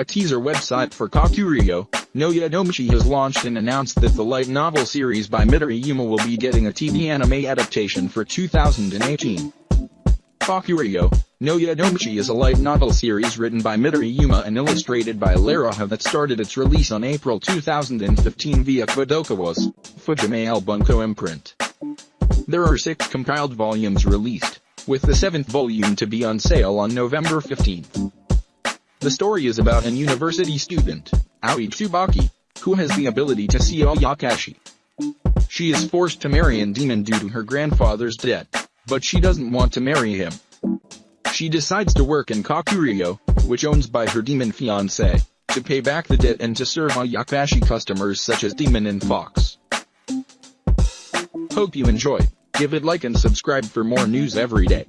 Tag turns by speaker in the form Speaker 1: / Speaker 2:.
Speaker 1: A teaser website for Kakuriyo, no Yadomeshi has launched and announced that the light novel series by Midori Yuma will be getting a TV anime adaptation for 2018. Kakuriyo, no Yadomeshi is a light novel series written by Midori Yuma and illustrated by Laruha that started its release on April 2015 via Kadokawa's Fujimi Bunko imprint. There are six compiled volumes released, with the seventh volume to be on sale on November 15th. The story is about an university student, Aoi Tsubaki, who has the ability to see Ayakashi. She is forced to marry a demon due to her grandfather's death, but she doesn't want to marry him. She decides to work in Kakuriyo, which owns by her demon fiancé, to pay back the debt and to serve Ayakashi customers such as Demon and Fox. Hope you enjoy. Give it like and subscribe for more news every day.